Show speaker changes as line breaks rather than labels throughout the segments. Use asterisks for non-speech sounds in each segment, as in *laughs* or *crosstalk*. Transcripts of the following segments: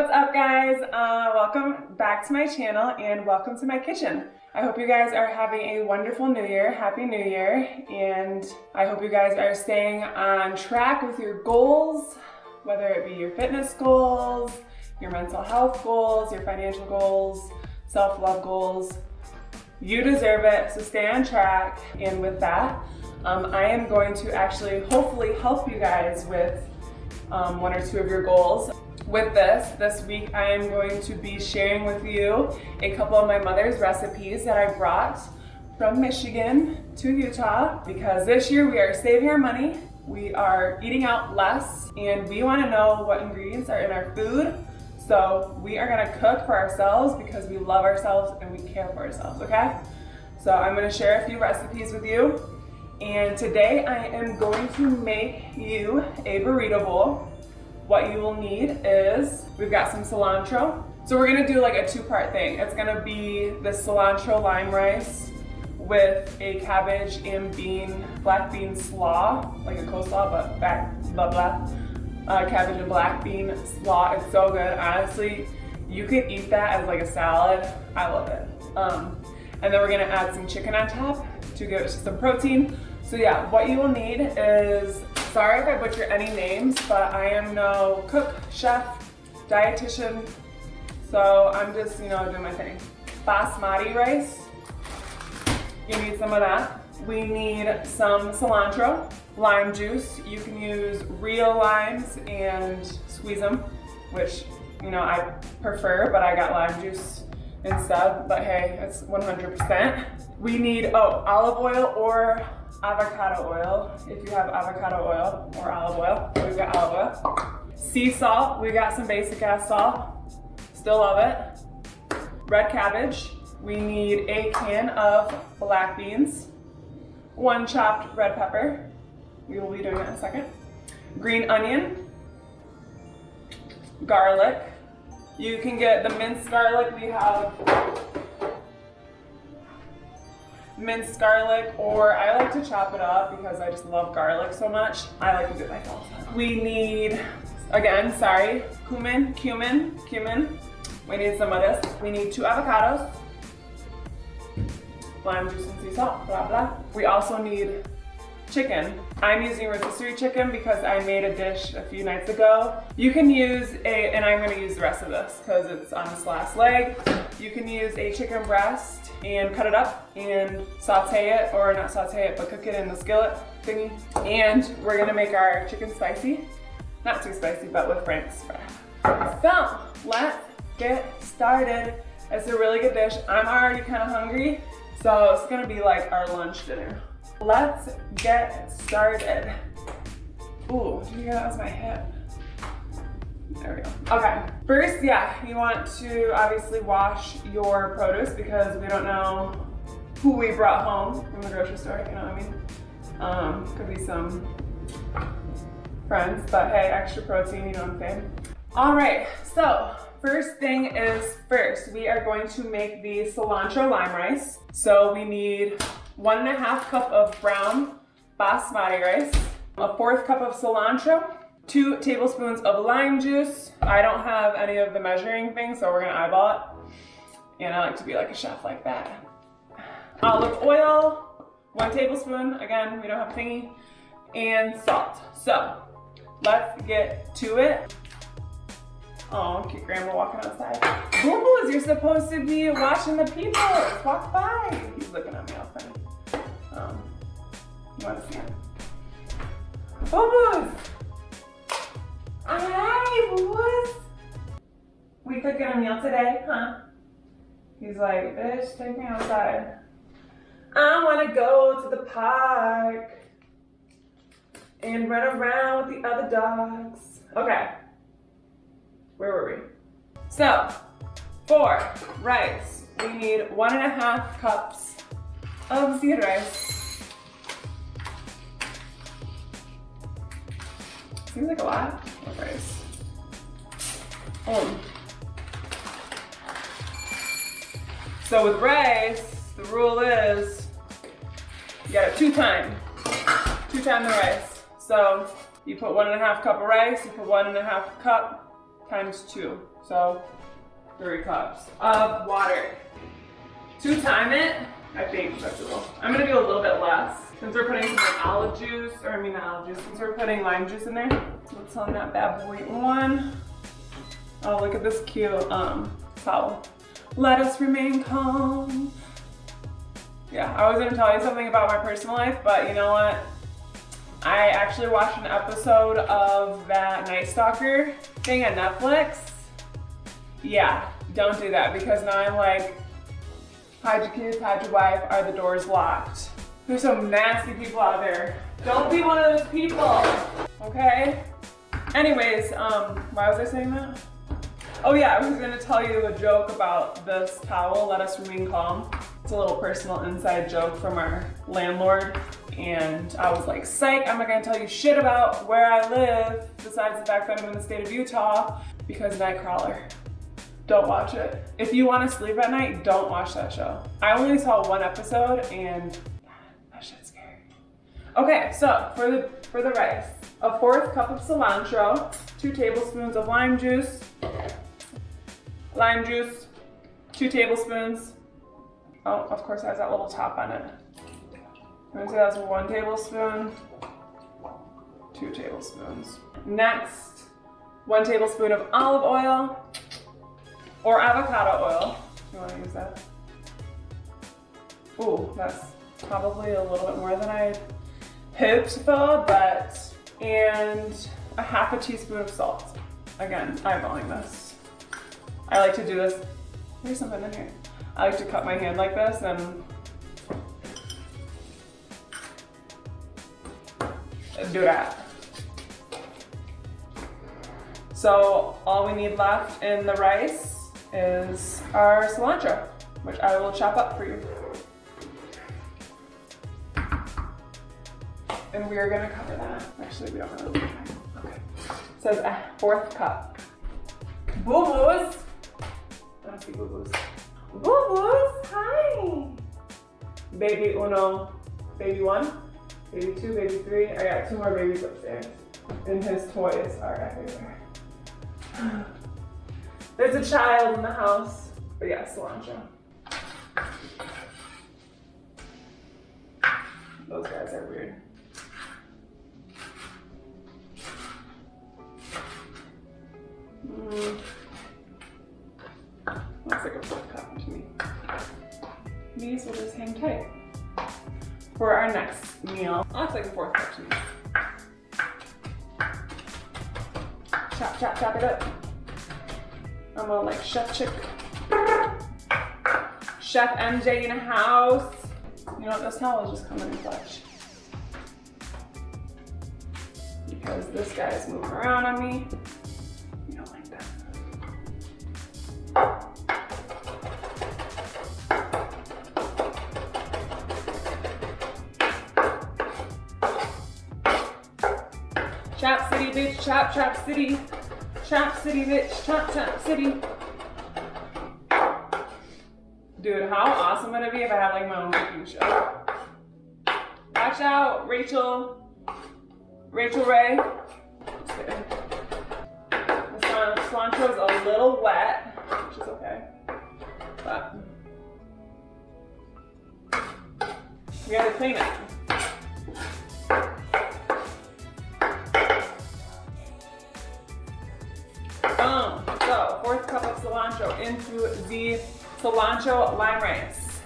What's up guys? Uh, welcome back to my channel and welcome to my kitchen. I hope you guys are having a wonderful new year. Happy New Year. And I hope you guys are staying on track with your goals, whether it be your fitness goals, your mental health goals, your financial goals, self-love goals. You deserve it, so stay on track. And with that, um, I am going to actually hopefully help you guys with um, one or two of your goals. With this, this week I am going to be sharing with you a couple of my mother's recipes that I brought from Michigan to Utah because this year we are saving our money, we are eating out less, and we want to know what ingredients are in our food. So we are going to cook for ourselves because we love ourselves and we care for ourselves, okay? So I'm going to share a few recipes with you. And today I am going to make you a burrito bowl what you will need is, we've got some cilantro. So we're gonna do like a two-part thing. It's gonna be the cilantro lime rice with a cabbage and bean, black bean slaw, like a coleslaw, but back, blah, blah. Uh, cabbage and black bean slaw, it's so good. Honestly, you could eat that as like a salad. I love it. Um, and then we're gonna add some chicken on top to give it some protein. So yeah, what you will need is Sorry if I butcher any names, but I am no cook, chef, dietitian, so I'm just, you know, doing my thing. Basmati rice, you need some of that. We need some cilantro, lime juice. You can use real limes and squeeze them, which, you know, I prefer, but I got lime juice instead, but hey, it's 100%. We need, oh, olive oil or avocado oil, if you have avocado oil or olive oil. We've got olive oil. Sea salt, we got some basic ass salt. Still love it. Red cabbage. We need a can of black beans. One chopped red pepper. We will be doing that in a second. Green onion. Garlic. You can get the minced garlic. We have minced garlic or I like to chop it up because I just love garlic so much. I like to do it myself. We need, again, sorry, cumin, cumin, cumin. We need some of this. We need two avocados, lime juice and sea salt, blah, blah. We also need chicken. I'm using rotisserie chicken because I made a dish a few nights ago. You can use a, and I'm gonna use the rest of this because it's on this last leg. You can use a chicken breast and cut it up and saute it, or not saute it, but cook it in the skillet thingy. And we're gonna make our chicken spicy. Not too spicy, but with Frank's So, let's get started. It's a really good dish. I'm already kind of hungry, so it's gonna be like our lunch dinner. Let's get started. Ooh, did you hear that was my hip? There we go. Okay, first, yeah, you want to obviously wash your produce because we don't know who we brought home from the grocery store, you know what I mean? Um, could be some friends, but hey, extra protein, you know what I'm saying? All right, so first thing is first, we are going to make the cilantro lime rice. So we need one and a half cup of brown basmati rice, a fourth cup of cilantro, two tablespoons of lime juice. I don't have any of the measuring things, so we're gonna eyeball it. And I like to be like a chef like that. Olive oil, one tablespoon. Again, we don't have a thingy. And salt. So, let's get to it. Oh, cute grandma walking outside. Boo boos, you're supposed to be watching the people. Walk by. He's looking at me all funny. Um, you want to see him? Boo boo. We cooking a meal today, huh? He's like, bitch, take me outside. I want to go to the park and run around with the other dogs. Okay. Where were we? So, for rice, we need one and a half cups of seed rice. Seems like a lot of rice. Um. So with rice, the rule is you gotta two time, two time the rice. So you put one and a half cup of rice, you put one and a half cup times two. So three cups of water. Two time it, I think I'm gonna do a little bit less. Since we're putting some like olive juice, or I mean not olive juice, since we're putting lime juice in there, let's on that bad boy one. Oh, look at this cute um, towel. Let us remain calm. Yeah, I was gonna tell you something about my personal life, but you know what? I actually watched an episode of that Night Stalker thing on Netflix. Yeah, don't do that because now I'm like, hide your kids, hide your wife, are the doors locked? There's some nasty people out there. Don't be one of those people, okay? Anyways, um, why was I saying that? Oh yeah, I was gonna tell you a joke about this towel, Let Us Remain Calm. It's a little personal inside joke from our landlord. And I was like, psych, I'm not gonna tell you shit about where I live, besides the fact that I'm in the state of Utah, because Nightcrawler. Don't watch it. If you wanna sleep at night, don't watch that show. I only saw one episode and. Okay, so for the, for the rice, a fourth cup of cilantro, two tablespoons of lime juice, lime juice, two tablespoons. Oh, of course it has that little top on it. I'm gonna say that's one tablespoon, two tablespoons. Next, one tablespoon of olive oil or avocado oil. You wanna use that? Ooh, that's probably a little bit more than I for, but, and a half a teaspoon of salt. Again, eyeballing this. I like to do this. There's something in here. I like to cut my hand like this and do that. So all we need left in the rice is our cilantro, which I will chop up for you. And we are gonna cover that. Actually, we don't really. Okay. It says a fourth cup. Boo-boos. Don't see boo-boos. Boo-boos, hi. Baby uno, baby one, baby two, baby three. I got two more babies upstairs. And his toys are everywhere. *gasps* There's a child in the house. But yeah, cilantro. Those guys are weird. Mm. Looks like a fourth cup to me. These will just hang tight for our next meal. Looks like a fourth cup to me. Chop, chop, chop it up. I'm gonna like chef chick. Chef MJ in the house. You know what, this towel is just coming in clutch. Because this guy is moving around on me. City. Chop City, bitch, chop, chop City. Dude, how awesome would it be if I had like my own cooking show? Watch out, Rachael. Rachael Ray. The cilantro is a little wet, which is okay. But we gotta clean it. Into the cilantro lime rice.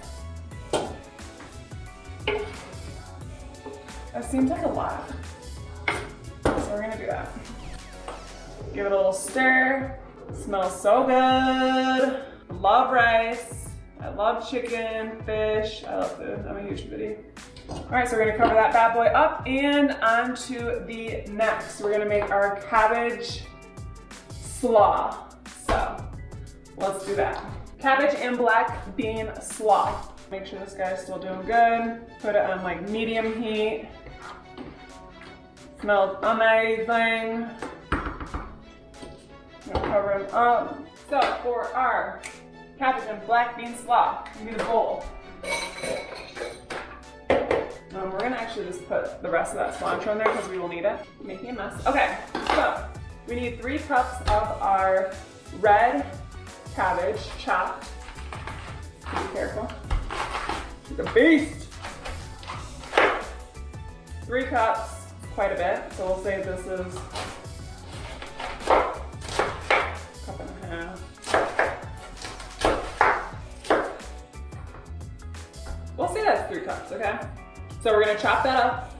That seems like a lot. So we're gonna do that. Give it a little stir. Smells so good. Love rice. I love chicken, fish. I love food. I'm a huge foodie. All right, so we're gonna cover that bad boy up and on to the next. We're gonna make our cabbage slaw. Let's do that. Cabbage and black bean slaw. Make sure this guy's still doing good. Put it on like medium heat. Smells amazing. Cover them up. So for our cabbage and black bean slaw, we need a bowl. Um, we're gonna actually just put the rest of that cilantro in there because we will need it. Making a mess. Okay, so We need three cups of our red cabbage chopped. Be careful. She's a beast. Three cups, quite a bit. So we'll say this is a cup and a half. We'll say that's three cups, okay? So we're gonna chop that up.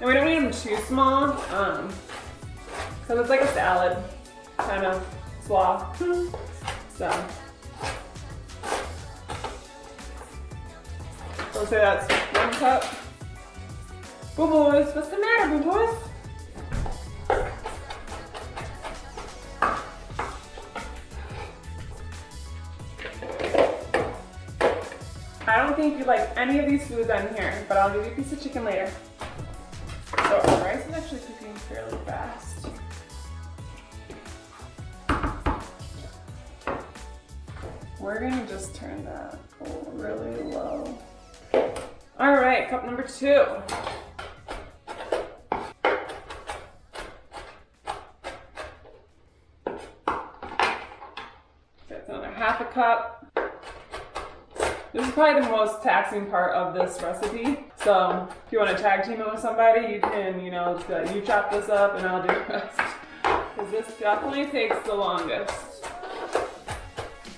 And we don't need them too small, um, cause it's like a salad kind of swath. *laughs* So. So say that's one cup. Boo boys, what's the matter, boo boys? I don't think you like any of these foods on here, but I'll give you a piece of chicken later. Fairly fast. We're gonna just turn that really low. All right, cup number two. That's another half a cup. This is probably the most taxing part of this recipe. So if you want to tag team it with somebody, you can, you know, like, you chop this up and I'll do the rest. Because this definitely takes the longest.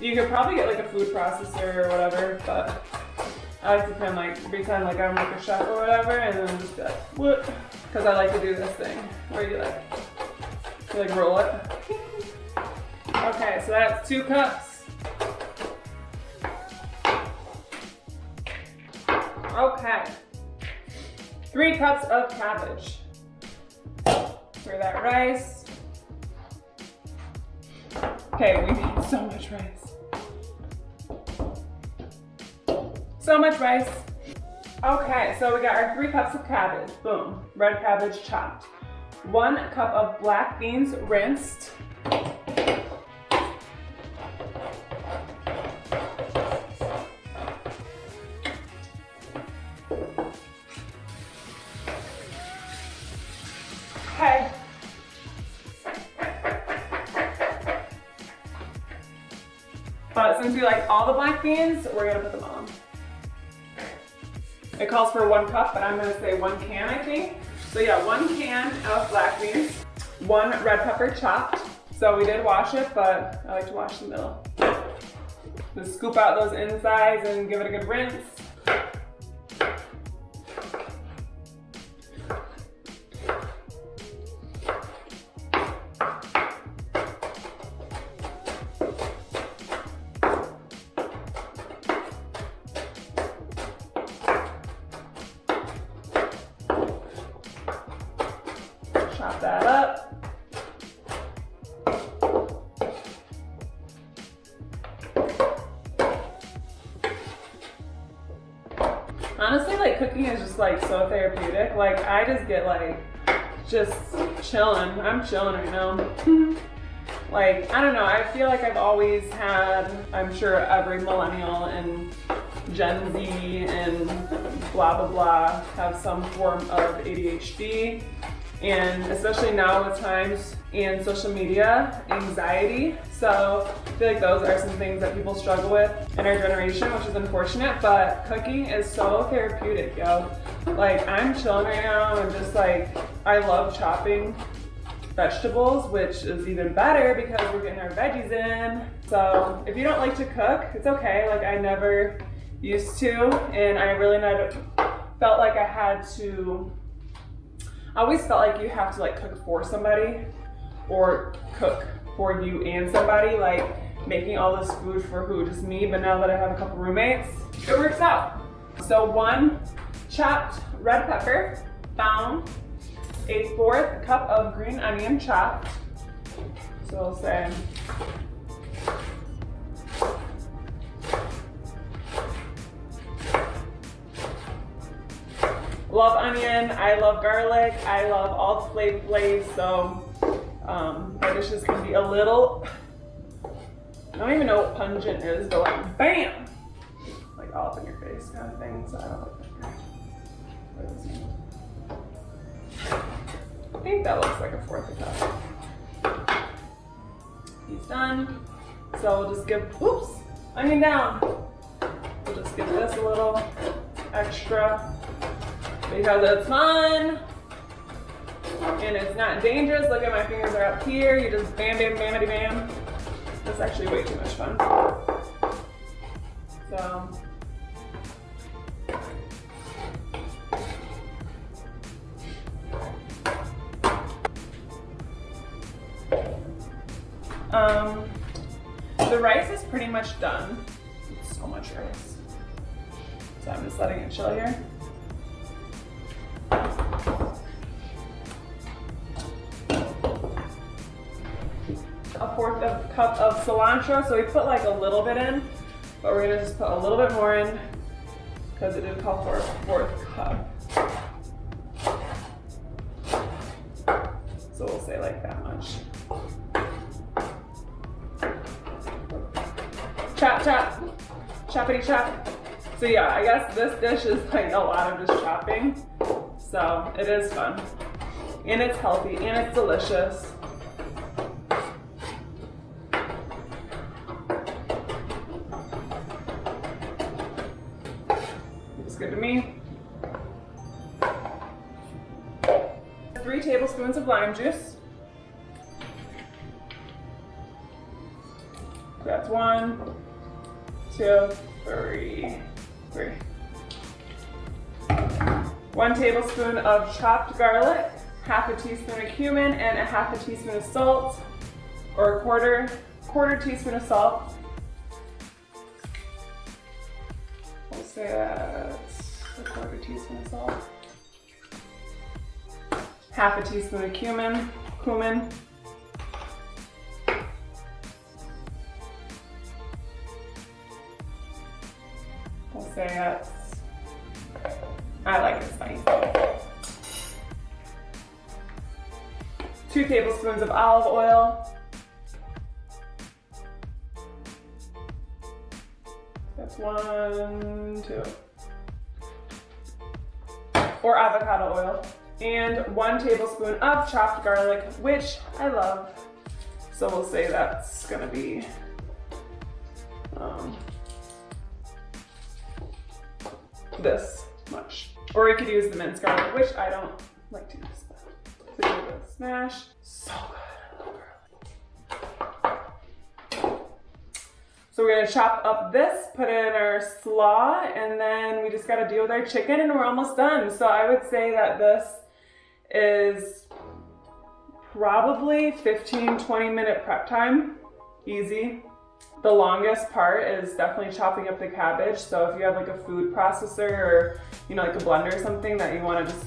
You could probably get like a food processor or whatever, but I like to pretend like pretend like I'm like a chef or whatever, and then just be like, what? Because I like to do this thing where you like, you like roll it. *laughs* Okay, so that's two cups. Three cups of cabbage. For that rice. Okay, we need so much rice. So much rice. Okay, so we got our three cups of cabbage. Boom, red cabbage chopped. One cup of black beans rinsed. We like all the black beans, we're gonna put them on. It calls for one cup, but I'm gonna say one can, I think. So yeah, one can of black beans, one red pepper chopped. So we did wash it, but I like to wash the middle. Just scoop out those insides and give it a good rinse. Cooking is just like so therapeutic. Like I just get like just chilling. I'm chilling right now. *laughs* like I don't know. I feel like I've always had. I'm sure every millennial and Gen Z and blah blah blah have some form of ADHD and especially now with times and social media, anxiety. So feel like those are some things that people struggle with in our generation, which is unfortunate, but cooking is so therapeutic, yo. Like I'm chilling right now and just like, I love chopping vegetables, which is even better because we're getting our veggies in. So if you don't like to cook, it's okay. Like I never used to, and I really not felt like I had to I always felt like you have to like cook for somebody or cook for you and somebody, like making all this food for who, just me, but now that I have a couple roommates, it works out. So one chopped red pepper, found a fourth cup of green onion chopped. So I'll say love onion, I love garlic, I love all the flavor flavors, so um, our dishes can be a little, I don't even know what pungent is, but like bam, like all up in your face kind of thing, so I don't like. I think that looks like a fourth of cup. He's done. So we'll just give, oops, onion down. We'll just give this a little extra because it's fun and it's not dangerous. Look at my fingers are up here. You just bam, bam, bam, bam. That's actually way too much fun. So Um, the rice is pretty much done. So much rice. So I'm just letting it chill here. Fourth of cup of cilantro. So we put like a little bit in, but we're gonna just put a little bit more in because it did call for a fourth cup. So we'll say like that much. chop, chop, choppity chop. So yeah, I guess this dish is like a lot of just chopping. So it is fun. And it's healthy and it's delicious. Tablespoons of lime juice. That's one, two, three, three. One tablespoon of chopped garlic, half a teaspoon of cumin, and a half a teaspoon of salt, or a quarter, quarter teaspoon of salt. We'll say that's a quarter teaspoon of salt. Half a teaspoon of cumin, cumin, say that's, I like it spicy. Two tablespoons of olive oil. That's one, two. Or avocado oil. And one tablespoon of chopped garlic, which I love. So we'll say that's gonna be um, this much. Or you could use the minced garlic, which I don't like to use. Smash. So good. So we're gonna chop up this, put in our slaw, and then we just gotta deal with our chicken and we're almost done. So I would say that this is probably 15, 20 minute prep time, easy. The longest part is definitely chopping up the cabbage. So if you have like a food processor or, you know, like a blender or something that you wanna just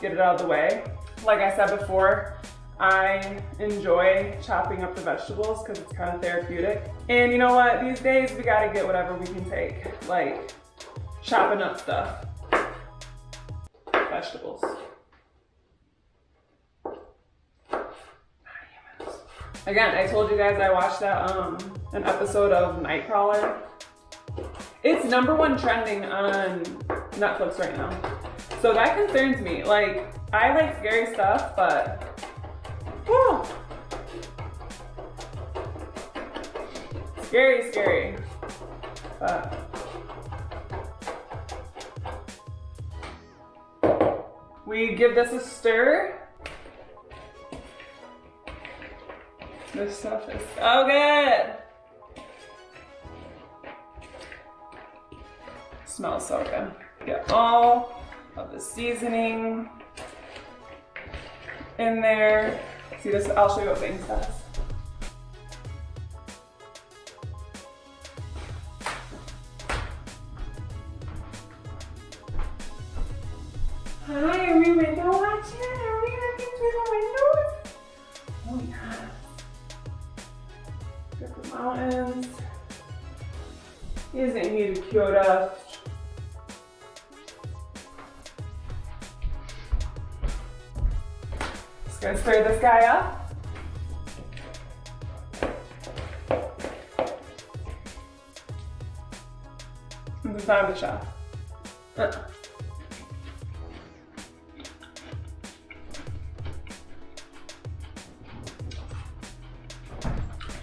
get it out of the way. Like I said before, I enjoy chopping up the vegetables because it's kind of therapeutic. And you know what, these days we gotta get whatever we can take, like chopping up stuff, vegetables. Again, I told you guys I watched that um an episode of Nightcrawler. It's number one trending on Netflix right now. So that concerns me. Like, I like scary stuff, but whew, scary, scary. But we give this a stir. This stuff is oh, so good. Smells so good. Get all of the seasoning in there. See this, I'll show you what Banks does.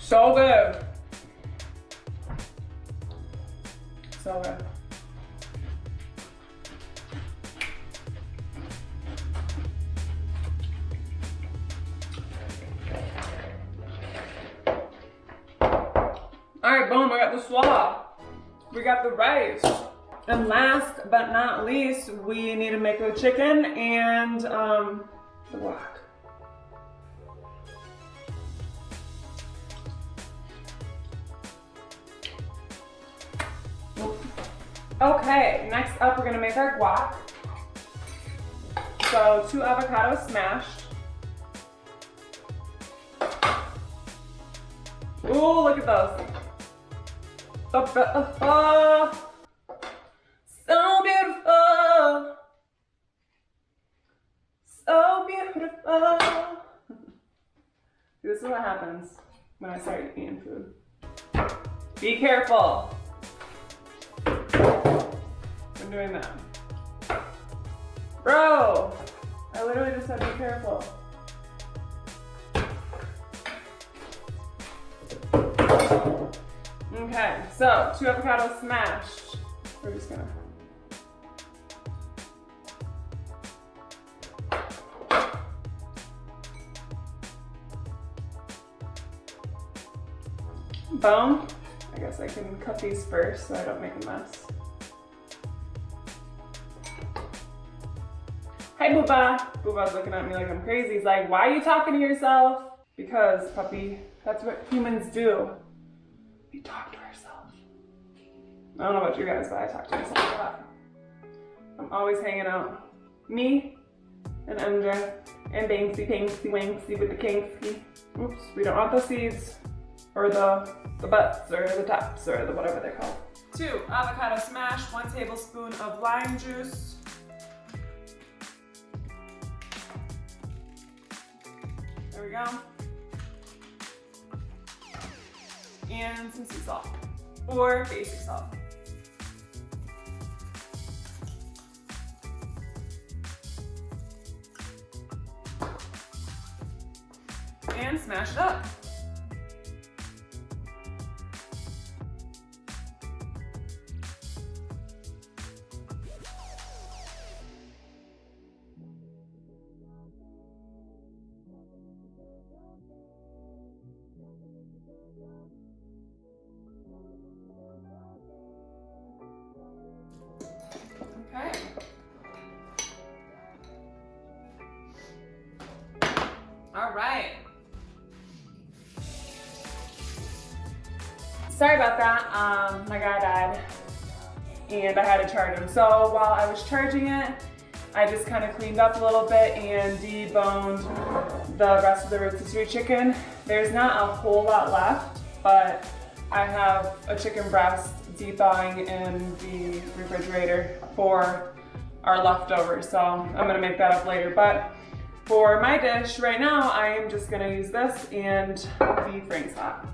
So good. So good. All right, boom, we got the slaw. We got the rice. And last but not least, we need to make the chicken and um, the. Okay, next up we're gonna make our guac. So two avocados smashed. Ooh, look at those. So beautiful. So beautiful. *laughs* this is what happens when I start eating food. Be careful. Doing that. Bro, I literally just said be careful. Okay, so two avocados smashed. We're just gonna Bone. I guess I can cut these first so I don't make a mess. Hey Booba. Booba's looking at me like I'm crazy. He's like, why are you talking to yourself? Because, puppy, that's what humans do. We talk to ourselves. I don't know about you guys, but I talk to myself a lot. I'm always hanging out. Me and Emja and Banksy, Panksy, Wanksy with the Kinksy. Oops, we don't want the seeds or the, the butts or the tops or the whatever they're called. Two, avocado smash, one tablespoon of lime juice, go. And some sea salt or basic salt. And smash it up. All right. Sorry about that. Um, my guy died and I had to charge him. So while I was charging it, I just kind of cleaned up a little bit and deboned the rest of the rotisserie chicken. There's not a whole lot left, but I have a chicken breast thawing in the refrigerator for our leftovers. So I'm gonna make that up later. But for my dish right now, I am just gonna use this and the Frank's hot.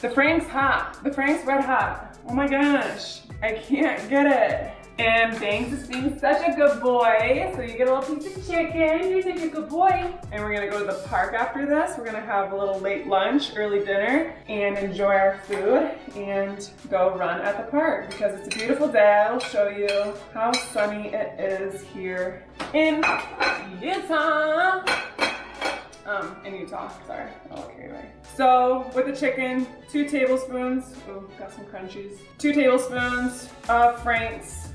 The Frank's hot, the Frank's red hot. Oh my gosh, I can't get it. And Banks is being such a good boy. So you get a little piece of chicken, you're such a good boy. And we're gonna go to the park after this. We're gonna have a little late lunch, early dinner, and enjoy our food and go run at the park because it's a beautiful day. I'll show you how sunny it is here in Utah. Um, in Utah, sorry, I'll away. So with the chicken, two tablespoons, oh, got some crunchies. Two tablespoons of Frank's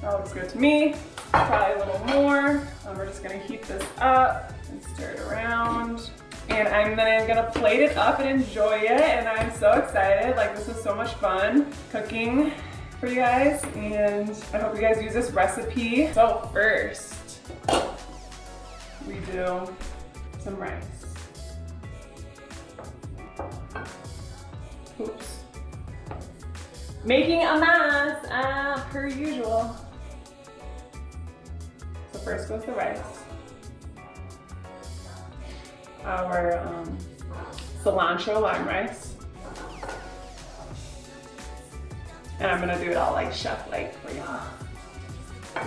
that looks good to me. Probably a little more. Um, we're just gonna heat this up and stir it around. And I'm then gonna plate it up and enjoy it. And I'm so excited. Like this is so much fun cooking for you guys. And I hope you guys use this recipe. So first, we do some rice. Oops. Making a mess, uh, per usual first goes the rice. our um, cilantro lime rice. And I'm gonna do it all like chef-like for y'all.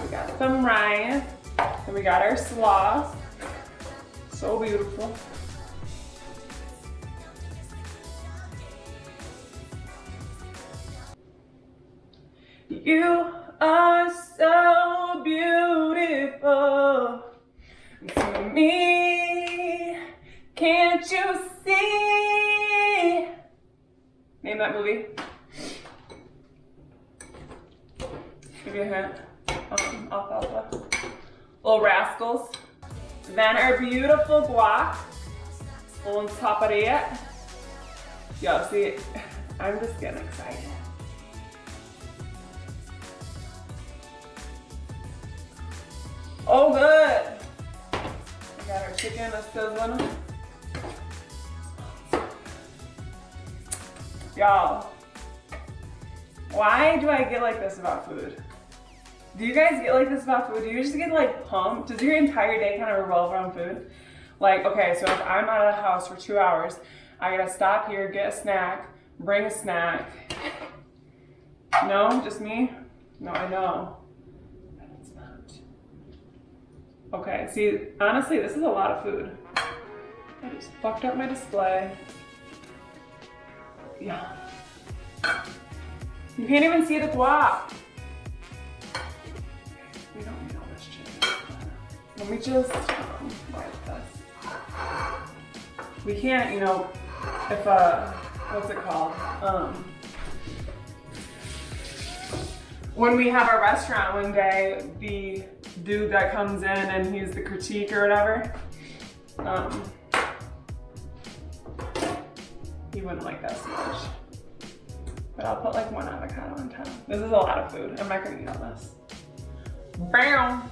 We got some rice, and we got our slaw. So beautiful. You are so beautiful to me. Can't you see? Name that movie. Give you a hint. Little rascals. Then our beautiful guac. On top of it. Yo, see, I'm just getting excited. Oh, good. We got our chicken that's sizzling. Y'all, why do I get like this about food? Do you guys get like this about food? Do you just get like pumped? Does your entire day kind of revolve around food? Like, okay, so if I'm out of the house for two hours, I gotta stop here, get a snack, bring a snack. No, just me? No, I know. Okay, see, honestly, this is a lot of food. I just fucked up my display. Yeah. You can't even see the guac. We don't need all this chicken. Let me just um, wipe this. We can't, you know, if, uh, what's it called? Um, when we have our restaurant one day, the dude that comes in and he's the critique or whatever, um, he wouldn't like that so much. But I'll put like one avocado on top. This is a lot of food. I'm not gonna eat all this. Bam!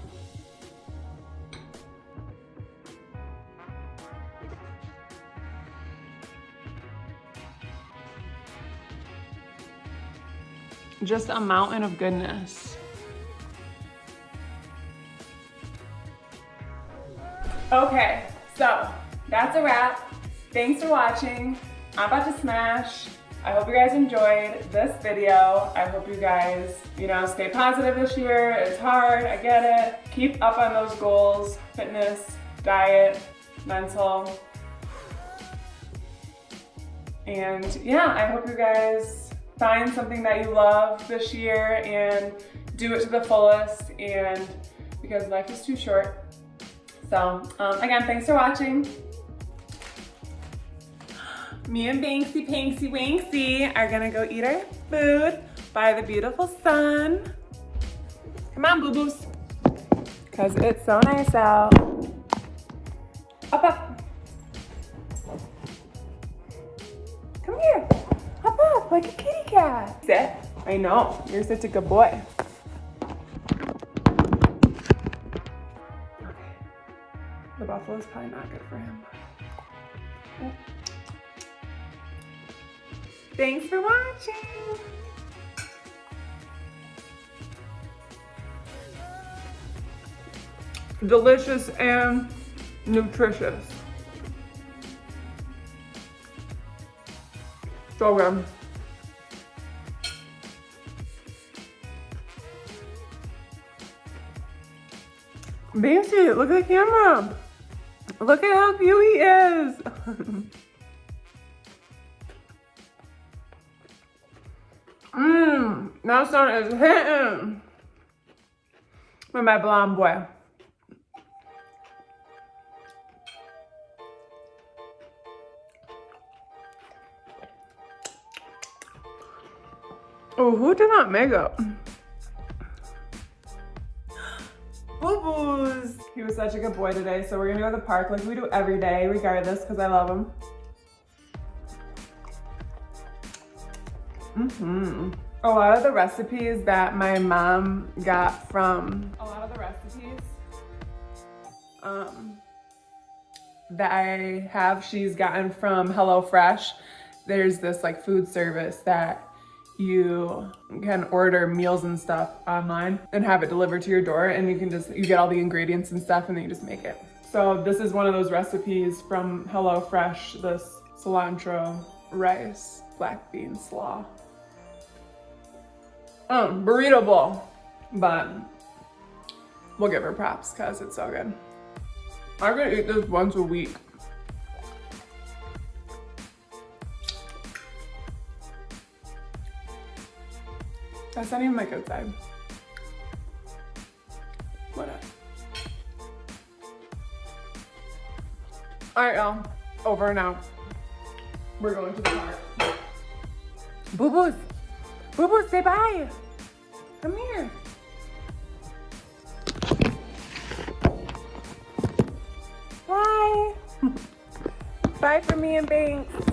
Just a mountain of goodness. Okay, so that's a wrap. Thanks for watching. I'm about to smash. I hope you guys enjoyed this video. I hope you guys, you know, stay positive this year. It's hard, I get it. Keep up on those goals, fitness, diet, mental. And yeah, I hope you guys find something that you love this year and do it to the fullest and because life is too short so um, again, thanks for watching. Me and Banksy Panksy Wanksy are gonna go eat our food by the beautiful sun. Come on, boo-boos. Cause it's so nice out. Up, up. Come here. Up, up, like a kitty cat. Sit. I know, you're such a good boy. The buffalo is probably not good for him. Thanks for watching. Delicious and nutritious. So good. Banksy, look at the camera. Look at how cute he is. *laughs* Mmm, that sun is hitting. With my blonde boy. Oh, who did not make Boo-boos. He was such a good boy today, so we're gonna go to the park like we do every day, regardless, because I love him. Mm-hmm. A lot of the recipes that my mom got from, a lot of the recipes um, that I have, she's gotten from HelloFresh. There's this like food service that you can order meals and stuff online and have it delivered to your door and you can just, you get all the ingredients and stuff and then you just make it. So this is one of those recipes from HelloFresh, this cilantro rice black bean slaw. Um, burrito bowl, but we'll give her props because it's so good. I'm gonna eat this once a week. That's not even my good side. What up? All right, y'all. Over and out. We're going to the park. Boo boos. Boo boos, say bye. Come here. Bye. *laughs* bye for me and Banks.